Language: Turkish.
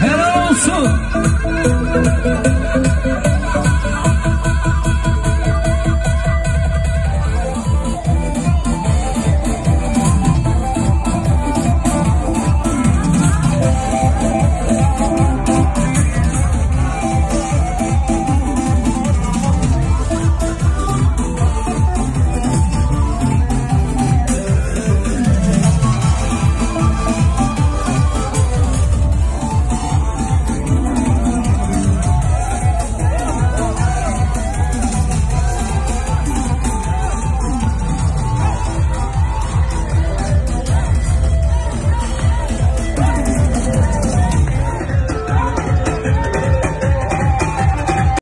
Helal olsun.